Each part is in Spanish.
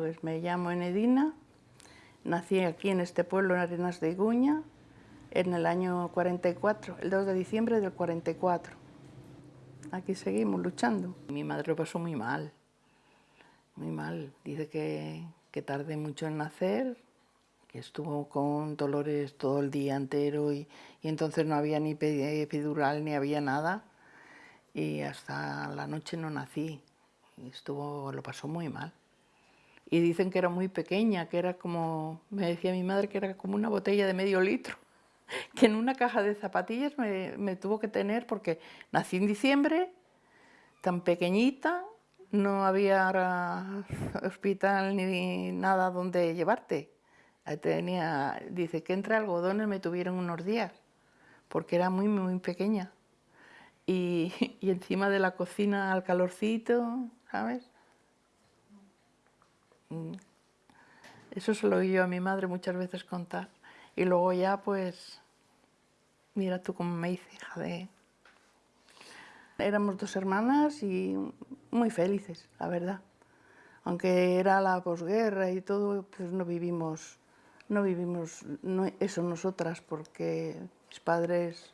Pues me llamo Enedina, nací aquí en este pueblo, en Arenas de Iguña, en el año 44, el 2 de diciembre del 44. Aquí seguimos luchando. Mi madre lo pasó muy mal, muy mal. Dice que, que tardé mucho en nacer, que estuvo con dolores todo el día entero y, y entonces no había ni epidural ni había nada y hasta la noche no nací. Estuvo, lo pasó muy mal y dicen que era muy pequeña, que era como, me decía mi madre que era como una botella de medio litro, que en una caja de zapatillas me, tuvo que tener porque nací en diciembre, tan pequeñita, no había hospital ni nada donde llevarte. Tenía, dice que entre algodones me tuvieron unos días, porque era muy, muy pequeña. Y, y encima de la cocina al calorcito, ¿sabes? Mm. Eso se lo oí yo a mi madre muchas veces contar. Y luego ya, pues, mira tú cómo me hice hija de... Éramos dos hermanas y muy felices, la verdad. Aunque era la posguerra y todo, pues no vivimos, no vivimos eso nosotras, porque mis padres,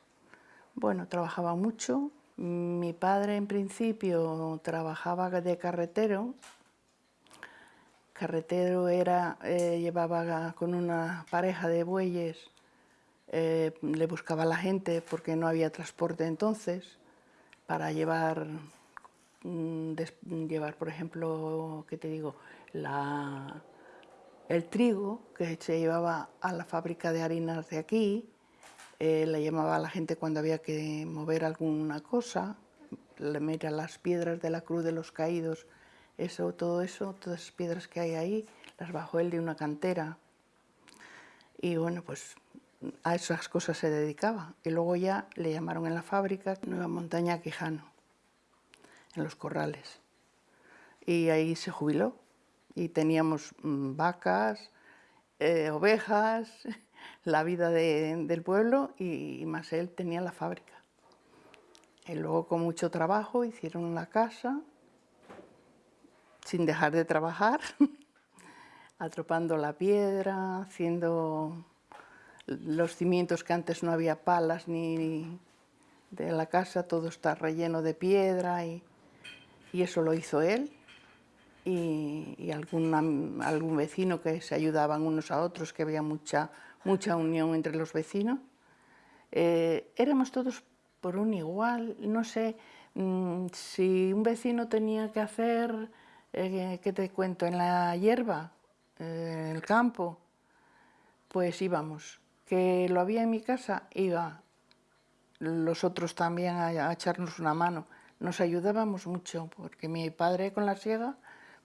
bueno, trabajaban mucho. Mi padre, en principio, trabajaba de carretero carretero era, eh, llevaba con una pareja de bueyes, eh, le buscaba a la gente porque no había transporte entonces, para llevar, mm, llevar por ejemplo, ¿qué te digo?, la, el trigo que se llevaba a la fábrica de harinas de aquí, eh, le llamaba a la gente cuando había que mover alguna cosa, le mira las piedras de la Cruz de los Caídos eso, todo eso, todas esas piedras que hay ahí, las bajó él de una cantera. Y bueno, pues a esas cosas se dedicaba. Y luego ya le llamaron en la fábrica Nueva Montaña Quijano, en los corrales. Y ahí se jubiló. Y teníamos mm, vacas, eh, ovejas, la vida del pueblo y, y más él tenía la fábrica. Y luego con mucho trabajo hicieron la casa sin dejar de trabajar, atropando la piedra, haciendo los cimientos que antes no había palas ni de la casa, todo está relleno de piedra y, eso lo hizo él y, algún, algún vecino que se ayudaban unos a otros, que había mucha, mucha unión entre los vecinos. Eh, éramos todos por un igual, no sé mm, si un vecino tenía que hacer eh, ¿qué te cuento? En la hierba, eh, en el campo, pues íbamos. Que lo había en mi casa, iba los otros también a, echarnos una mano. Nos ayudábamos mucho, porque mi padre con la siega,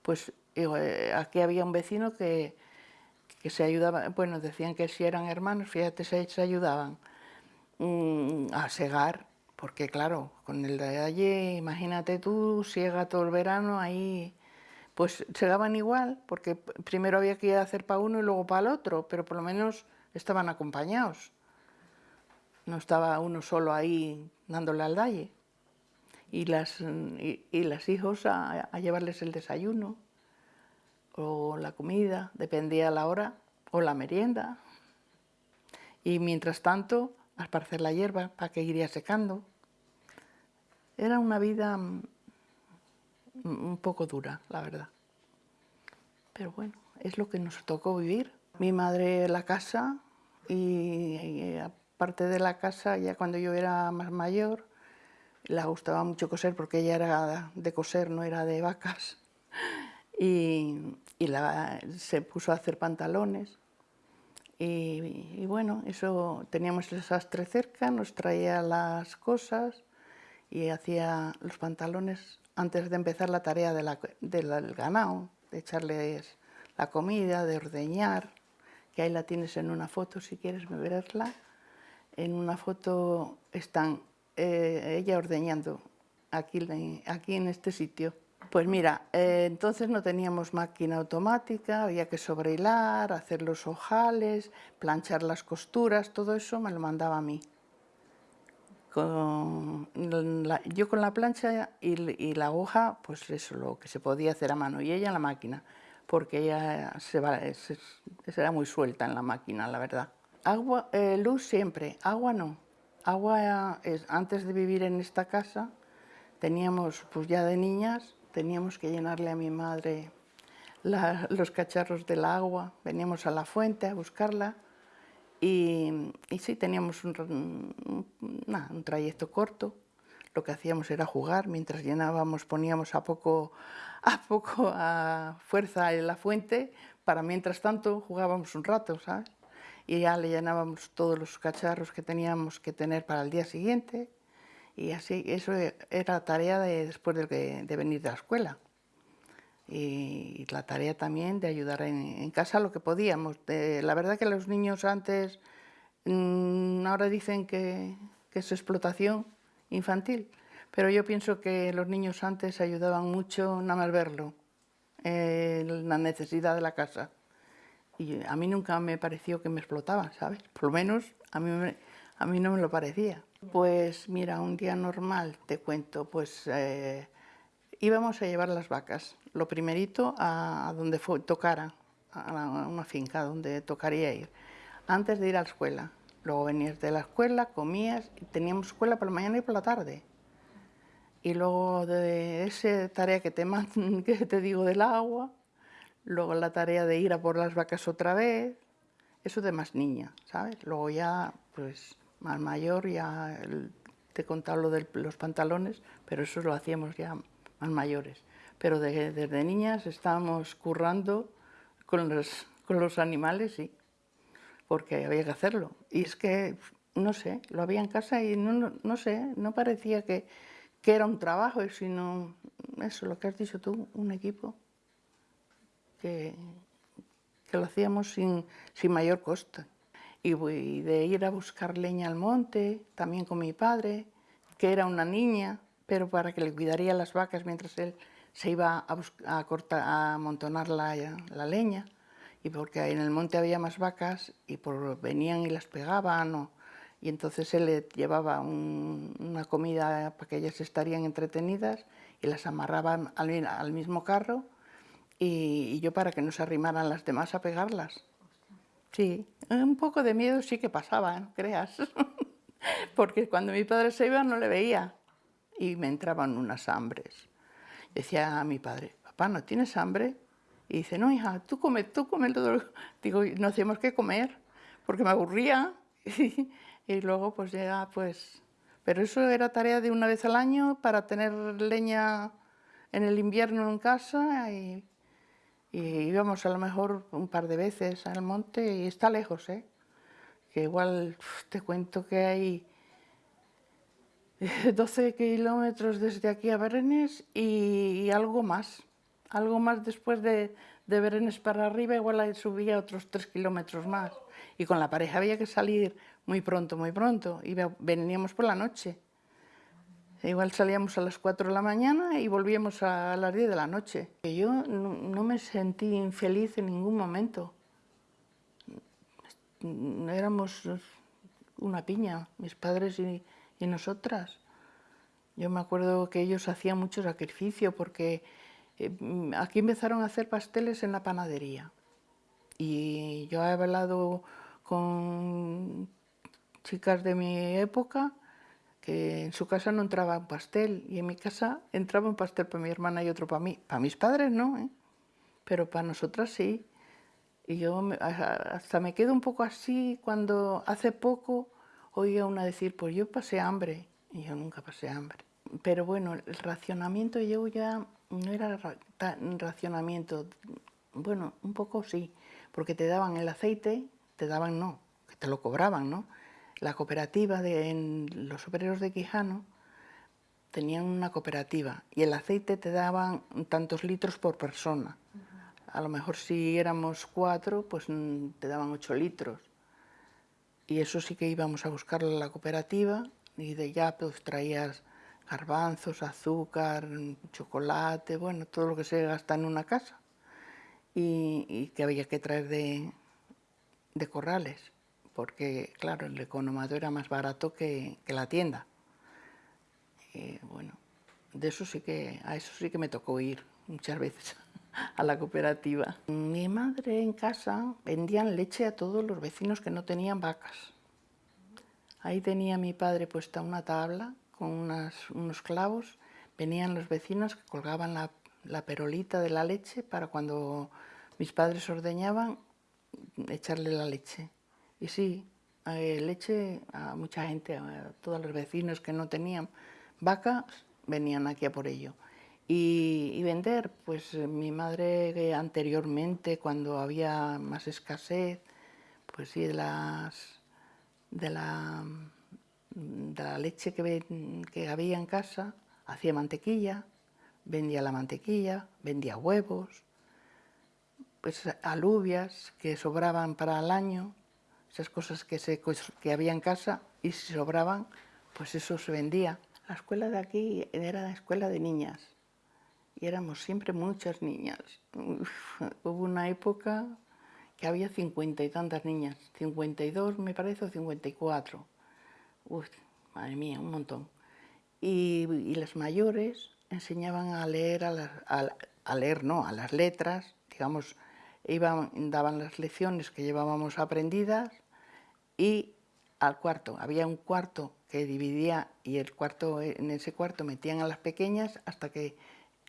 pues eh, aquí había un vecino que, que se ayudaba, bueno, decían que si eran hermanos, fíjate, se, se ayudaban mm, a segar, porque claro, con el de allí, imagínate tú, siega todo el verano, ahí pues se daban igual, porque primero había que ir a hacer para uno y luego para el otro, pero por lo menos estaban acompañados. No estaba uno solo ahí dándole al dalle. Y las, y, las hijos a, llevarles el desayuno, o la comida, dependía la hora, o la merienda. Y mientras tanto, a esparcer la hierba para que iría secando. Era una vida un poco dura, la verdad. Pero bueno, es lo que nos tocó vivir. Mi madre la casa y, aparte de la casa, ya cuando yo era más mayor, le gustaba mucho coser porque ella era de coser, no era de vacas. Y, se puso a hacer pantalones. Y, y, bueno, eso teníamos el sastre cerca, nos traía las cosas y hacía los pantalones antes de empezar la tarea del ganado, de echarles la comida, de ordeñar, que ahí la tienes en una foto si quieres verla. En una foto están eh, ella ordeñando aquí, aquí en este sitio. Pues mira, eh, entonces no teníamos máquina automática, había que sobrehilar, hacer los ojales, planchar las costuras, todo eso me lo mandaba a mí con yo con la plancha y, la hoja, pues eso, lo que se podía hacer a mano, y ella la máquina. porque ella se, va, se, era muy suelta en la máquina, la verdad. Agua, eh, luz siempre, agua no. Agua, es, antes de vivir en esta casa, teníamos, pues ya de niñas, teníamos que llenarle a mi madre los cacharros del agua, veníamos a la fuente a buscarla y, sí, teníamos un, un, trayecto corto. Lo que hacíamos era jugar, mientras llenábamos poníamos a poco, a poco a fuerza en la fuente, para mientras tanto jugábamos un rato, ¿sabes? Y ya le llenábamos todos los cacharros que teníamos que tener para el día siguiente y así, eso era tarea de, después de, de venir de la escuela y la tarea también de ayudar en, casa lo que podíamos. la verdad que los niños antes, mm, ahora dicen que, es explotación infantil, pero yo pienso que los niños antes ayudaban mucho nada más verlo, la necesidad de la casa. Y a mí nunca me pareció que me explotaban, ¿sabes? Por lo menos a mí, a mí no me lo parecía. Pues mira, un día normal, te cuento, pues eh, íbamos a llevar las vacas lo primerito a, donde tocara, a una finca donde tocaría ir, antes de ir a la escuela. Luego venías de la escuela, comías, y teníamos escuela por la mañana y por la tarde. Y luego de esa tarea que te, que te digo del agua, luego la tarea de ir a por las vacas otra vez, eso de más niña, ¿sabes? Luego ya, pues, más mayor, ya te he contado lo de los pantalones, pero eso lo hacíamos ya más mayores pero desde niñas estábamos currando con los, con los animales, sí, porque había que hacerlo. Y es que, no sé, lo había en casa y no, no, sé, no parecía que, que, era un trabajo, sino eso, lo que has dicho tú, un equipo, que, que lo hacíamos sin, sin mayor coste. Y de ir a buscar leña al monte, también con mi padre, que era una niña, pero para que le cuidaría las vacas mientras él se iba a, a amontonar la, leña y porque en el monte había más vacas y por, venían y las pegaban y entonces él le llevaba una comida para que ellas estarían entretenidas y las amarraban al, mismo carro y, yo para que no se arrimaran las demás a pegarlas. Sí, un poco de miedo sí que pasaba, creas, porque cuando mi padre se iba no le veía y me entraban unas hambres decía a mi padre, papá, ¿no tienes hambre? Y dice, no, hija, tú come, tú come todo. Digo, no hacíamos que comer, porque me aburría. y luego, pues ya, pues... Pero eso era tarea de una vez al año para tener leña en el invierno en casa y, y íbamos a lo mejor un par de veces al monte y está lejos, ¿eh? Que igual te cuento que hay 12 kilómetros desde aquí a Berenes y, algo más. Algo más después de, de Berenes para arriba, igual subía otros 3 kilómetros más. Y con la pareja había que salir muy pronto, muy pronto. Y veníamos por la noche. Igual salíamos a las 4 de la mañana y volvíamos a las 10 de la noche. Yo no, me sentí infeliz en ningún momento. Éramos una piña, mis padres y, y nosotras. Yo me acuerdo que ellos hacían mucho sacrificio porque eh, aquí empezaron a hacer pasteles en la panadería. Y yo he hablado con chicas de mi época que en su casa no entraba un pastel y en mi casa entraba un pastel para mi hermana y otro para mí. Para mis padres no, ¿eh? pero para nosotras sí. Y yo hasta me quedo un poco así cuando hace poco oía una decir, pues yo pasé hambre, y yo nunca pasé hambre. Pero bueno, el racionamiento yo ya no era racionamiento, bueno, un poco sí, porque te daban el aceite, te daban no, que te lo cobraban, ¿no? La cooperativa de en los obreros de Quijano tenían una cooperativa y el aceite te daban tantos litros por persona. A lo mejor si éramos cuatro, pues mm, te daban ocho litros y eso sí que íbamos a buscarlo en la cooperativa y de ya pues traías garbanzos, azúcar, chocolate, bueno, todo lo que se gasta en una casa y, que había que traer de, corrales porque claro, el economado era más barato que, la tienda. Y bueno, de eso sí que, a eso sí que me tocó ir muchas veces. A la cooperativa. Mi madre en casa vendían leche a todos los vecinos que no tenían vacas. Ahí tenía mi padre puesta una tabla con unos clavos, venían los vecinos que colgaban la, la perolita de la leche para cuando mis padres ordeñaban echarle la leche. Y sí, eh, leche a mucha gente, a todos los vecinos que no tenían vacas, venían aquí a por ello. Y, vender, pues mi madre anteriormente, cuando había más escasez, pues sí, de, las, de, la, de la leche que, que había en casa, hacía mantequilla, vendía la mantequilla, vendía huevos, pues alubias que sobraban para el año, esas cosas que, se, que había en casa y si sobraban, pues eso se vendía. La escuela de aquí era la escuela de niñas y éramos siempre muchas niñas. hubo una época que había cincuenta y tantas niñas, 52 me parece o 54. Uf, madre mía, un montón. Y, y las mayores enseñaban a leer, a, a, a leer no, a las letras, digamos, iban, daban las lecciones que llevábamos aprendidas y al cuarto. Había un cuarto que dividía y el cuarto, en ese cuarto metían a las pequeñas hasta que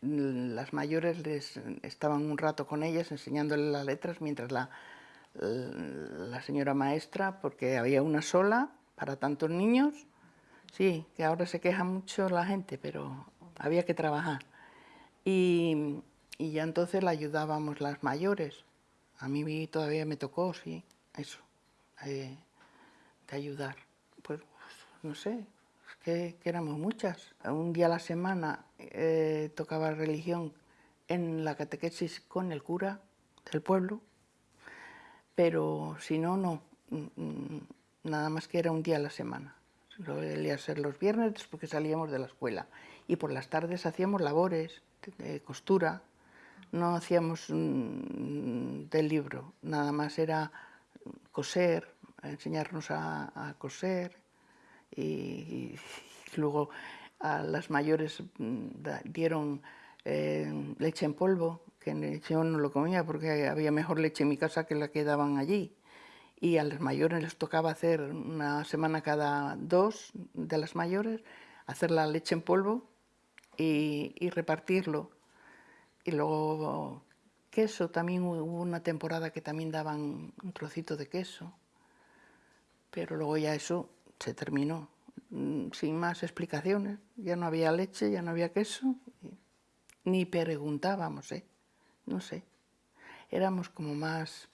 las mayores les estaban un rato con ellas enseñándoles las letras mientras la, la señora maestra, porque había una sola para tantos niños, sí, que ahora se queja mucho la gente, pero había que trabajar. Y, y ya entonces la ayudábamos las mayores. A mí todavía me tocó, sí, eso, eh, de ayudar. Pues, no sé, que, éramos muchas. Un día a la semana eh, tocaba religión en la catequesis con el cura del pueblo, pero si no, no, mm, mm, nada más que era un día a la semana. Lo a ser los viernes porque salíamos de la escuela y por las tardes hacíamos labores de costura, no hacíamos del libro, nada más era coser, enseñarnos a, coser y, luego a las mayores mm, dieron eh, leche en polvo, que yo no lo comía porque había mejor leche en mi casa que la que daban allí. Y a las mayores les tocaba hacer una semana cada dos de las mayores, hacer la leche en polvo y repartirlo y luego queso, también hubo una temporada que también daban un trocito de queso, pero luego ya eso se terminó, mm, sin más explicaciones, ya no había leche, ya no había queso, ni preguntábamos, ¿eh? no sé, éramos como más,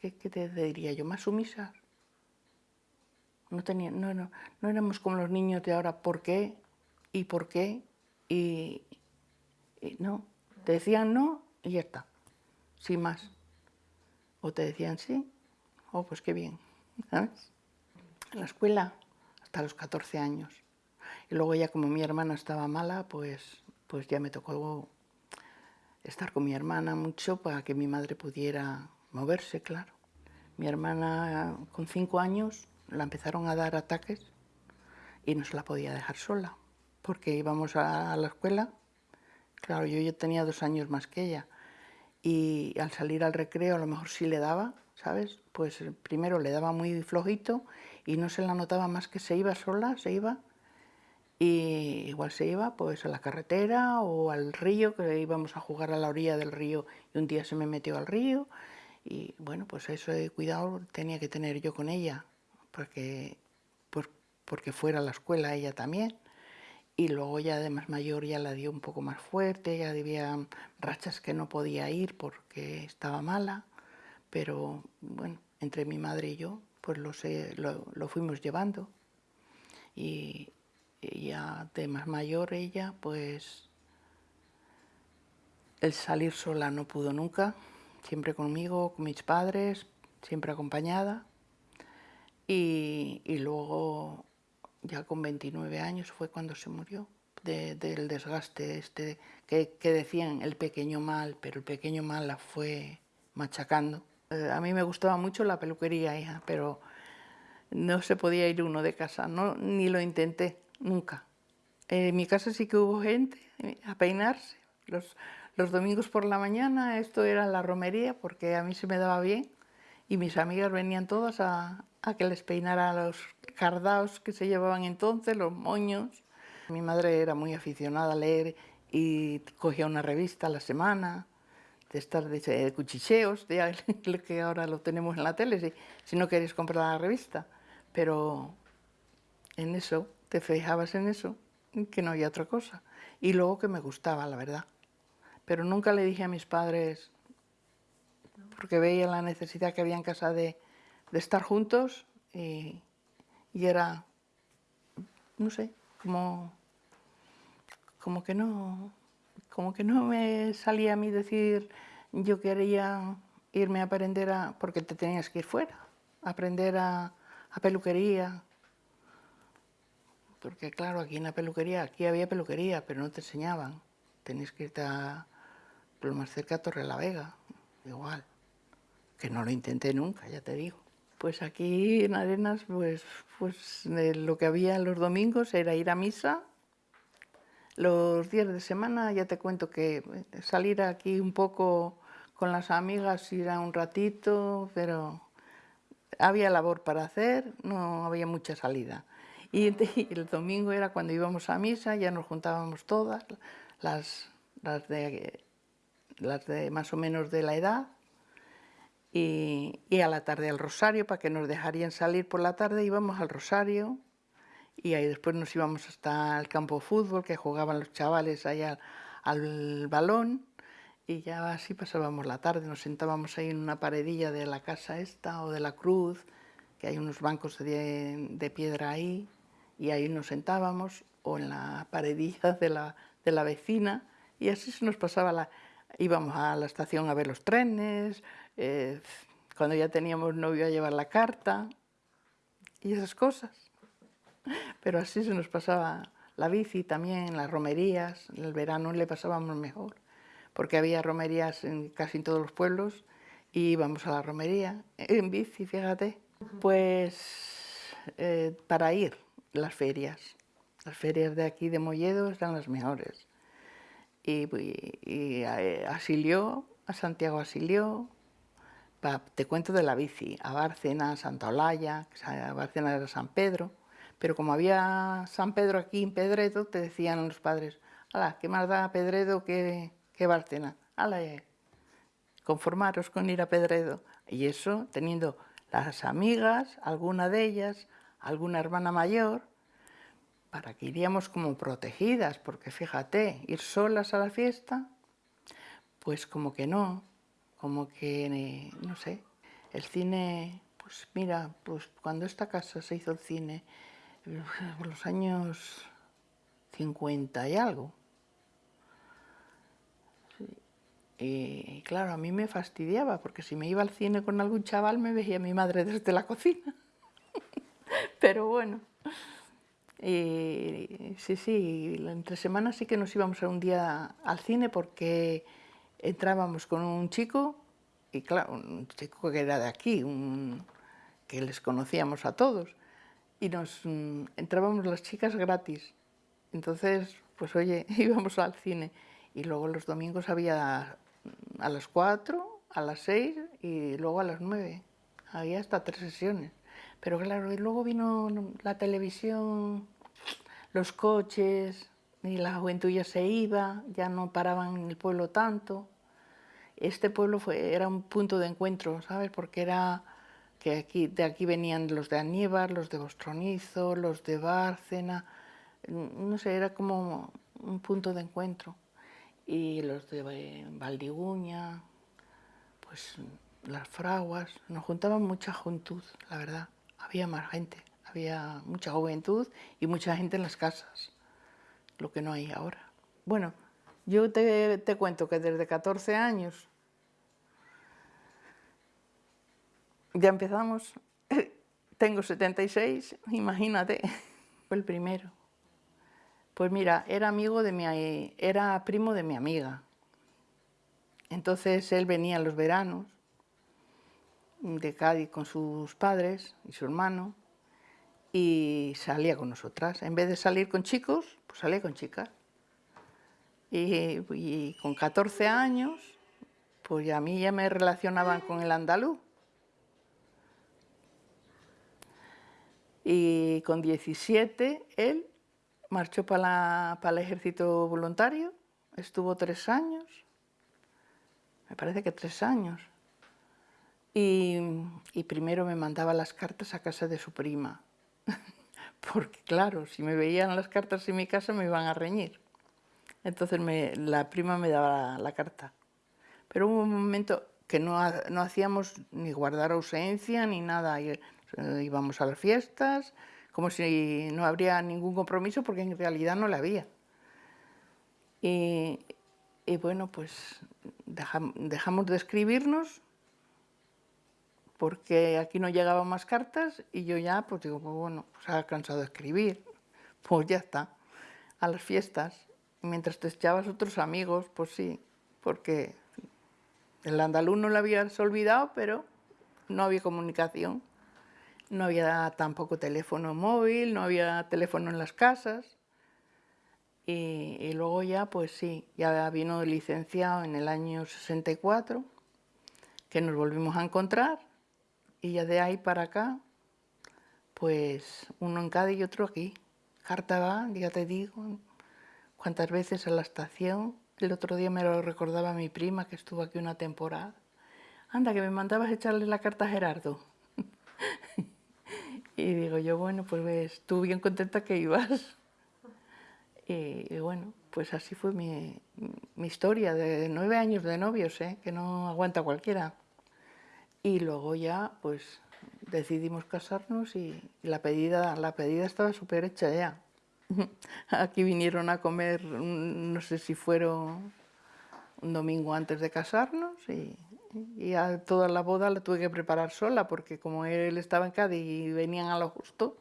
¿qué, te diría yo?, más sumisas. No, tenía, no, no, no éramos como los niños de ahora, ¿por qué? ¿Y por qué? Y, no, te decían no y ya está, sin más. O te decían sí, oh, pues qué bien. En la escuela hasta los 14 años. Y luego ya como mi hermana estaba mala, pues, pues ya me tocó estar con mi hermana mucho para que mi madre pudiera moverse, claro. Mi hermana con cinco años la empezaron a dar ataques y no se la podía dejar sola, porque íbamos a la escuela Claro, yo ya tenía dos años más que ella y al salir al recreo a lo mejor sí le daba, ¿sabes? Pues eh, primero le daba muy flojito y no se la notaba más que se iba sola, se iba y igual se iba pues a la carretera o al río, que íbamos a jugar a la orilla del río y un día se me metió al río y bueno, pues eso cuidado tenía que tener yo con ella, porque, pues, porque fuera a la escuela ella también. Y luego ya de más mayor ya la dio un poco más fuerte, ya había rachas que no podía ir porque estaba mala, pero bueno, entre mi madre y yo pues lo, lo, fuimos llevando. Y, ya de más mayor ella pues el salir sola no pudo nunca, siempre conmigo, con mis padres, siempre acompañada. Y, y luego ya con 29 años fue cuando se murió, del desgaste este, que, decían el pequeño mal, pero el pequeño mal la fue machacando. Eh, a mí me gustaba mucho la peluquería, pero no se podía ir uno de casa, no, ni lo intenté, nunca. en mi casa sí que hubo gente a peinarse, los, los domingos por la mañana esto era la romería porque a mí se me daba bien y mis amigas venían todas a, a que les peinara los cardaos que se llevaban entonces, los moños. Mi madre era muy aficionada a leer y cogía una revista a la semana, de estar de, cuchicheos, de, que ahora lo tenemos en la tele, si, si no queréis comprar la revista. Pero en eso, te fijabas en eso, que no había otra cosa. Y luego que me gustaba, la verdad. Pero nunca le dije a mis padres, porque veía la necesidad que había en casa de, de estar juntos y, y, era, no sé, como, como que no, como que no me salía a mí decir yo quería irme a aprender a, porque te tenías que ir fuera, a aprender a, a peluquería, porque claro, aquí en la peluquería, aquí había peluquería, pero no te enseñaban, tenías que irte a, lo más cerca a Torre la Vega, igual, que no lo intenté nunca, ya te digo. Pues aquí en Arenas, pues, pues lo que había los domingos era ir a misa. Los días de semana ya te cuento que eh, salir aquí un poco con las amigas, ir a un ratito, pero había labor para hacer, no había mucha salida. Y el domingo era cuando íbamos a misa, ya nos juntábamos todas, las, las de las de más o menos de la edad, y, a la tarde al Rosario, para que nos dejarían salir por la tarde, íbamos al Rosario, y ahí después nos íbamos hasta el campo de fútbol, que jugaban los chavales allá al, balón, y ya así pasábamos la tarde, nos sentábamos ahí en una paredilla de la casa esta, o de la cruz, que hay unos bancos de, de piedra ahí, y ahí nos sentábamos, o en la paredilla de la, de la vecina, y así se nos pasaba la, íbamos a la estación a ver los trenes, eh, cuando ya teníamos novio a llevar la carta y esas cosas. Pero así se nos pasaba la bici también, las romerías, en el verano le pasábamos mejor, porque había romerías en casi todos los pueblos y íbamos a la romería en bici, fíjate. Pues eh, para ir, las ferias. Las ferias de aquí de Molledo están las mejores y, y, eh, asilió, a Santiago asilió, te cuento de la bici, a Bárcena, a Santa Olalla, a Bárcena era San Pedro, pero como había San Pedro aquí en Pedredo, te decían los padres, ala, ¿qué más da Pedredo que, que Bárcena? Ala, eh, conformaros con ir a Pedredo. Y eso teniendo las amigas, alguna de ellas, alguna hermana mayor, para que iríamos como protegidas, porque fíjate, ir solas a la fiesta, pues como que no, como que, no sé, el cine, pues mira, pues cuando esta casa se hizo el cine, por los años 50 y algo, y claro, a mí me fastidiaba, porque si me iba al cine con algún chaval me veía mi madre desde la cocina. Pero bueno, y sí, sí, entre semanas sí que nos íbamos a un día al cine porque entrábamos con un chico, y claro, un chico que era de aquí, un, que les conocíamos a todos, y nos mm, entrábamos las chicas gratis. Entonces, pues oye, íbamos al cine. Y luego los domingos había a las 4, a las 6 y luego a las 9. Había hasta tres sesiones. Pero claro, y luego vino la televisión, los coches, y la juventud ya se iba, ya no paraban en el pueblo tanto. Este pueblo fue, era un punto de encuentro, ¿sabes? Porque era que aquí, de aquí venían los de Aníbar, los de Bostronizo, los de Bárcena, no sé, era como un punto de encuentro. Y los de Valdiguña, pues las fraguas, nos juntaban mucha juventud, la verdad había más gente, había mucha juventud y mucha gente en las casas, lo que no hay ahora. Bueno, yo te, te cuento que desde 14 años ya empezamos, tengo 76, imagínate, fue el primero. Pues mira, era amigo de mi, era primo de mi amiga. Entonces él venía en los veranos de Cádiz con sus padres y su hermano y salía con nosotras. En vez de salir con chicos, pues salía con chicas. Y, con 14 años, pues a mí ya me relacionaban con el andaluz. Y con 17 él marchó para, el ejército voluntario, estuvo tres años, me parece que tres años. Y, y primero me mandaba las cartas a casa de su prima, porque claro, si me veían las cartas en mi casa me iban a reñir. Entonces me, la prima me daba la, carta. Pero hubo un momento que no, no, hacíamos ni guardar ausencia ni nada. Eh, íbamos a las fiestas, como si no habría ningún compromiso, porque en realidad no la había. Y, y bueno, pues dejamos de escribirnos porque aquí no llegaban más cartas y yo ya, pues digo, pues bueno, pues ha cansado de escribir, pues ya está, a las fiestas mientras te echabas otros amigos, pues sí, porque el andaluz no lo habías olvidado, pero no había comunicación. No había tampoco teléfono móvil, no había teléfono en las casas. Y, luego ya, pues sí, ya vino licenciado en el año 64, que nos volvimos a encontrar, y ya de ahí para acá, pues uno en Cádiz y otro aquí. Carta va, ya te digo, cuántas veces a la estación. El otro día me lo recordaba mi prima que estuvo aquí una temporada. Anda, que me mandabas echarle la carta a Gerardo. Y digo yo, bueno, pues estuve bien contenta que ibas. Y, bueno, pues así fue mi, historia de nueve años de novios, ¿eh? que no aguanta cualquiera. Y luego ya, pues decidimos casarnos y la pedida, la pedida estaba súper hecha ya. Aquí vinieron a comer, no sé si fueron un domingo antes de casarnos y, a toda la boda la tuve que preparar sola porque como él estaba en Cádiz y venían a lo justo,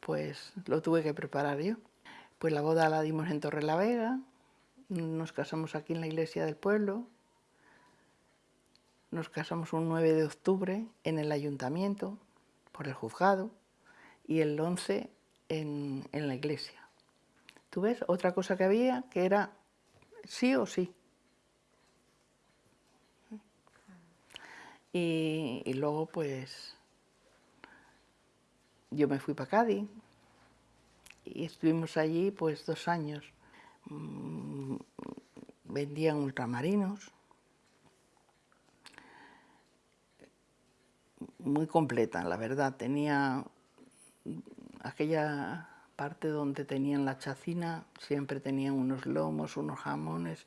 pues lo tuve que preparar yo. Pues la boda la dimos en Torre la Vega, nos casamos aquí en la iglesia del pueblo, nos casamos un 9 de octubre en el ayuntamiento por el juzgado y el 11 en, la iglesia. ¿Tú ves? Otra cosa que había que era sí o sí. Y, luego pues yo me fui para Cádiz y estuvimos allí pues dos años. Mm, vendían ultramarinos, muy completa, la verdad. Tenía aquella parte donde tenían la chacina, siempre tenían unos lomos, unos jamones,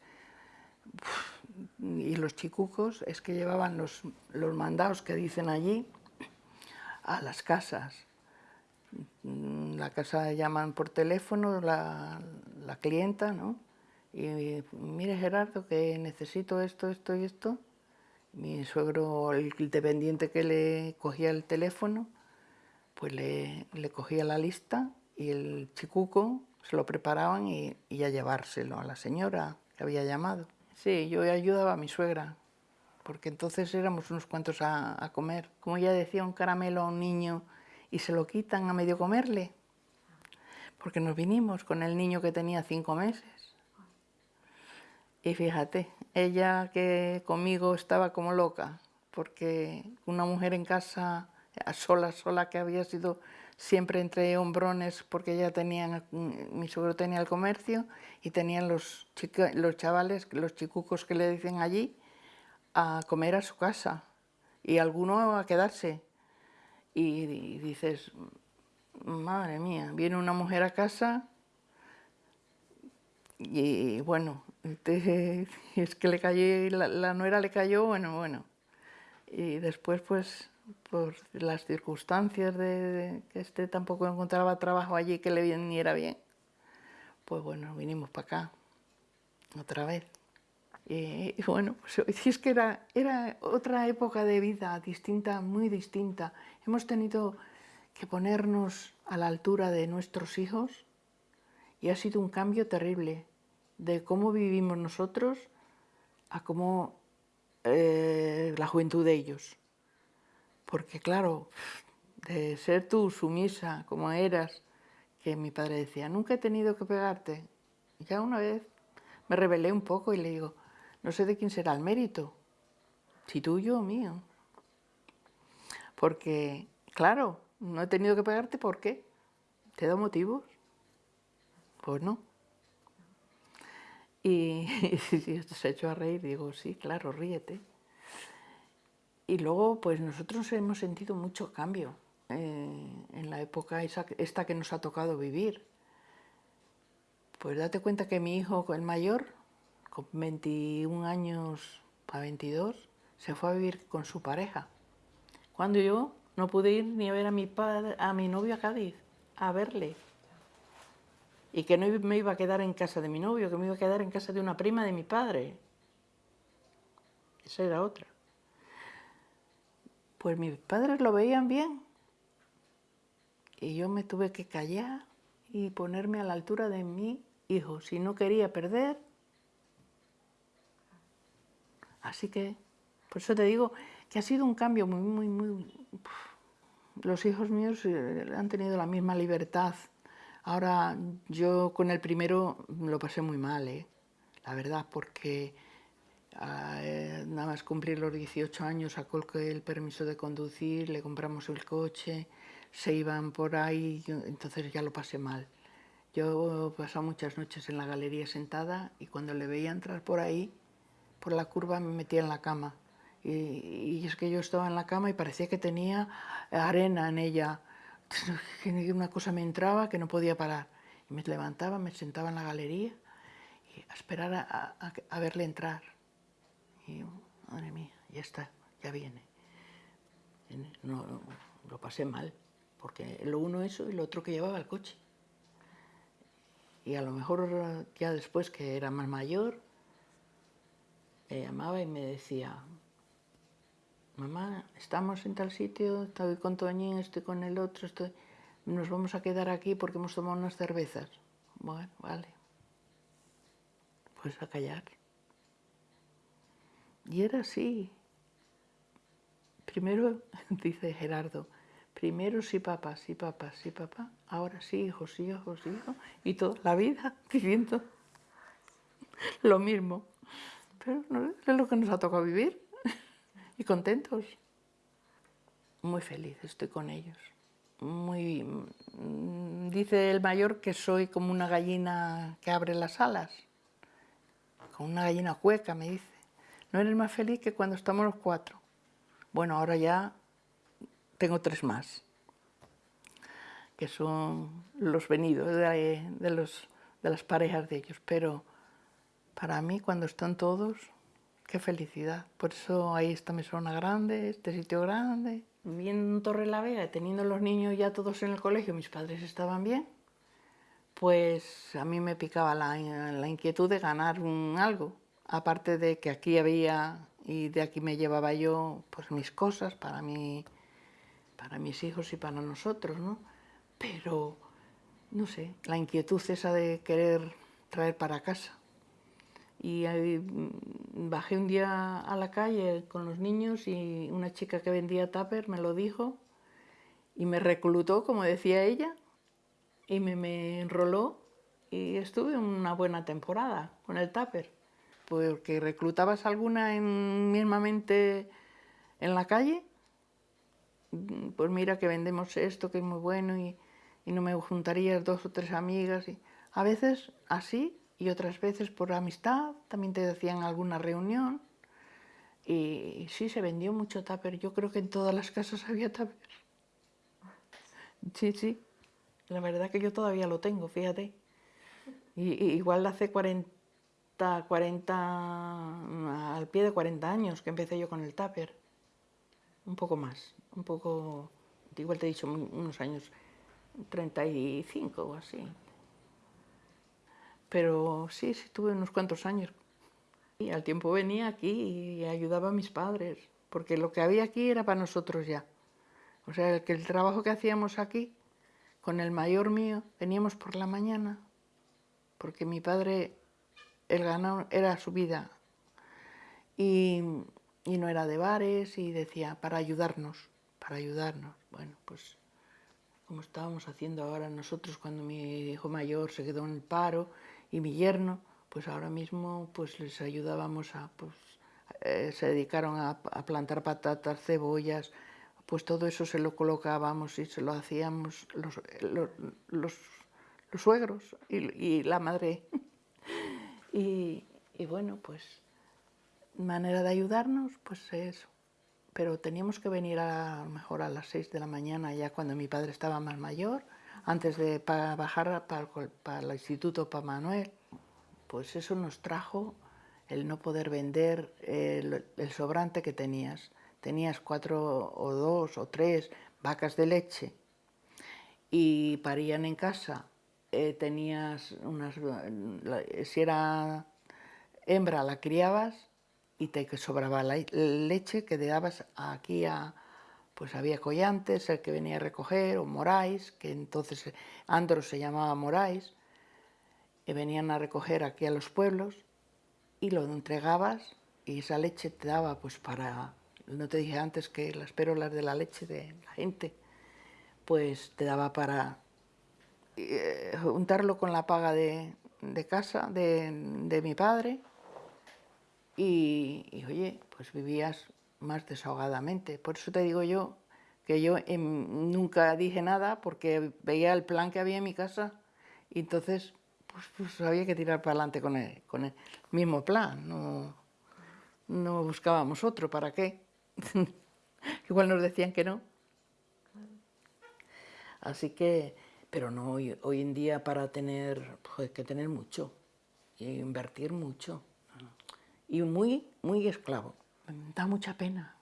y los chicucos es que llevaban los, los mandados que dicen allí a las casas. La casa llaman por teléfono la, la clienta, ¿no? Y mire Gerardo que necesito esto, esto y esto. Mi suegro, el dependiente que le cogía el teléfono, pues le, cogía la lista y el chicuco se lo preparaban y, y, a llevárselo a la señora que había llamado. Sí, yo ayudaba a mi suegra, porque entonces éramos unos cuantos a, a comer. Como ya decía un caramelo a un niño y se lo quitan a medio comerle, porque nos vinimos con el niño que tenía cinco meses. Y fíjate, ella que conmigo estaba como loca, porque una mujer en casa sola, sola, que había sido siempre entre hombrones, porque ella tenía, mi suegro tenía el comercio y tenían los, los chavales, los chicucos que le dicen allí, a comer a su casa y alguno a quedarse. Y, dices, madre mía, viene una mujer a casa y, bueno, es que le cayó, la, la nuera le cayó, bueno, bueno. Y después pues por las circunstancias de, que este tampoco encontraba trabajo allí que le viniera bien, pues bueno, vinimos para acá otra vez. Y, bueno, pues es que era, era otra época de vida distinta, muy distinta. Hemos tenido que ponernos a la altura de nuestros hijos y ha sido un cambio terrible de cómo vivimos nosotros a cómo eh, la juventud de ellos. Porque claro, de ser tú sumisa como eras, que mi padre decía, nunca he tenido que pegarte, ya una vez, me rebelé un poco y le digo, no sé de quién será el mérito, si tuyo o mío. Porque, claro, no he tenido que pagarte, ¿por qué? ¿Te da motivos? Pues no. Y, se ha hecho a reír, digo, sí, claro, ríete. Y luego, pues nosotros hemos sentido mucho cambio eh, en la época esta que nos ha tocado vivir. Pues date cuenta que mi hijo, el mayor, con 21 años a 22, se fue a vivir con su pareja. Cuando yo no pude ir ni a ver a mi, padre, a mi novio a Cádiz, a verle. Y que no me iba a quedar en casa de mi novio, que me iba a quedar en casa de una prima de mi padre. Esa era otra. Pues mis padres lo veían bien. Y yo me tuve que callar y ponerme a la altura de mi hijo. Si no quería perder. Así que, por eso te digo que ha sido un cambio muy, muy, muy... Los hijos míos eh, han tenido la misma libertad. Ahora, yo con el primero lo pasé muy mal, ¿eh? la verdad, porque nada más cumplir los 18 años sacó el permiso de conducir, le compramos el coche, se iban por ahí, entonces ya lo pasé mal. Yo he pasado muchas noches en la galería sentada y cuando le veía entrar por ahí, por la curva, me metía en la cama y, es que yo estaba en la cama y parecía que tenía arena en ella. Una cosa me entraba que no podía parar. Y me levantaba, me sentaba en la galería y a esperar a, verle entrar. Y madre mía, ya está, ya viene. Lo pasé mal, porque lo uno eso y lo otro que llevaba el coche. Y a lo mejor ya después que era más mayor, me llamaba y me decía, mamá, estamos en tal sitio, estoy con Toñín, estoy con el otro, estoy... nos vamos a quedar aquí porque hemos tomado unas cervezas. Bueno, vale. Pues a callar. Y era así. Primero, dice Gerardo, primero sí papá, sí papá, sí papá, ahora sí hijos, hijos, hijos, y toda la vida viviendo lo mismo. Pero no es lo que nos ha tocado vivir y contentos. Muy feliz estoy con ellos. Muy, mm, dice el mayor que soy como una gallina que abre las alas, como una gallina cueca, me dice. No eres más feliz que cuando estamos los cuatro. Bueno, ahora ya tengo tres más, que son los venidos de, los, de las parejas de ellos, pero para mí cuando están todos Qué felicidad. Por eso ahí está mesona grande, este sitio grande. Viendo en Torre la Vega, teniendo los niños ya todos en el colegio, mis padres estaban bien, pues a mí me picaba la, inquietud de ganar algo. Aparte de que aquí había y de aquí me llevaba yo pues mis cosas para mí, para mis hijos y para nosotros, ¿no? Pero, no sé, la inquietud esa de querer traer para casa. Y mm, bajé un día a la calle con los niños y una chica que vendía tupper me lo dijo y me reclutó, como decía ella, y me, enroló y estuve una buena temporada con el tupper, porque reclutabas alguna en, mismamente en la calle, mm, pues mira que vendemos esto que es muy bueno y, y no me juntarías dos o tres amigas. Y a veces así y otras veces por amistad, también te decían alguna reunión. Y sí, se vendió mucho tupper. Yo creo que en todas las casas había tupper. Sí, sí. La verdad que yo todavía lo tengo, fíjate. Y, igual hace 40, 40, al pie de 40 años que empecé yo con el tupper. Un poco más, un poco, igual te he dicho unos años, 35 o así. Pero sí, sí, tuve unos cuantos años. Y al tiempo venía aquí y ayudaba a mis padres, porque lo que había aquí era para nosotros ya. O sea, que el trabajo que hacíamos aquí, con el mayor mío, veníamos por la mañana, porque mi padre, el ganado era su vida, y, no era de bares, y decía, para ayudarnos, para ayudarnos. Bueno, pues como estábamos haciendo ahora nosotros cuando mi hijo mayor se quedó en el paro y mi yerno, pues ahora mismo pues les ayudábamos a, pues, eh, se dedicaron a, plantar patatas, cebollas, pues todo eso se lo colocábamos y se lo hacíamos los, los, suegros y, la madre. Y, bueno, pues manera de ayudarnos, pues eso. Pero teníamos que venir a, mejor a las 6 de la mañana, ya cuando mi padre estaba más mayor, antes de bajar para, para, el instituto para Manuel. Pues eso nos trajo el no poder vender el, sobrante que tenías. Tenías cuatro o dos o tres vacas de leche y parían en casa. Eh, tenías unas, si era hembra la criabas y te sobraba la leche que le dabas aquí a, pues había collantes, el que venía a recoger, o moráis, que entonces Andros se llamaba moráis, y venían a recoger aquí a los pueblos, y lo entregabas, y esa leche te daba pues para, no te dije antes que las pérolas de la leche de la gente, pues te daba para eh, juntarlo con la paga de, casa de, mi padre, y, oye, pues vivías más desahogadamente. Por eso te digo yo que yo em, nunca dije nada porque veía el plan que había en mi casa y entonces pues, pues había que tirar para adelante con el, con el mismo plan, no, no buscábamos otro, ¿para qué? Igual nos decían que no. Así que, pero no, hoy, hoy en día para tener, pues hay que tener mucho y invertir mucho y muy, muy esclavo. Da mucha pena,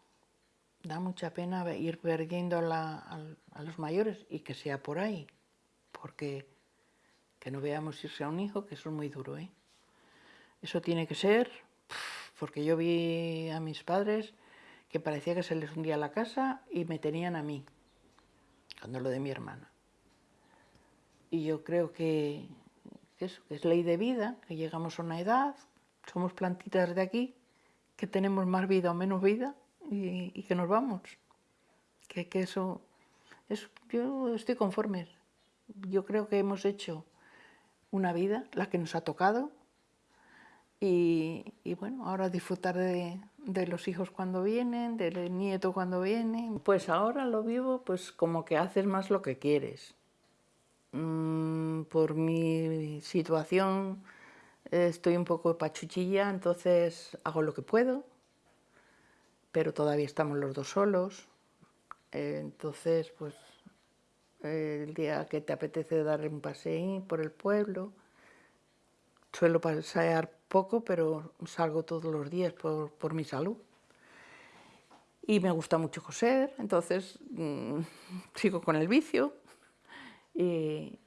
da mucha pena ir perdiendo a, los mayores y que sea por ahí, porque que no veamos irse a un hijo, que eso es muy duro. ¿eh? Eso tiene que ser, porque yo vi a mis padres que parecía que se les hundía la casa y me tenían a mí, cuando lo de mi hermana. Y yo creo que, que eso, que es ley de vida, que llegamos a una edad, somos plantitas de aquí, que tenemos más vida o menos vida y, que nos vamos. Que, eso, yo estoy conforme. Yo creo que hemos hecho una vida, la que nos ha tocado, y, bueno, ahora disfrutar de, los hijos cuando vienen, del nieto cuando viene. Pues ahora lo vivo pues como que haces más lo que quieres. Mm, por mi situación estoy un poco pachuchilla, entonces hago lo que puedo, pero todavía estamos los dos solos, entonces pues el día que te apetece dar un paseo por el pueblo, suelo pasear poco, pero salgo todos los días por, mi salud. Y me gusta mucho coser, entonces mm, sigo con el vicio y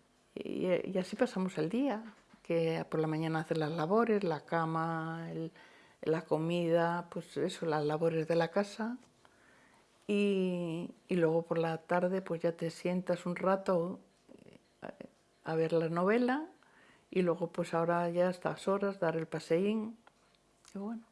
así pasamos el día que por la mañana hacer las labores, la cama, la comida, pues eso, las labores de la casa. Y, luego por la tarde pues ya te sientas un rato eh, a, ver la novela y luego pues ahora ya a estas horas dar el paseín. Y bueno.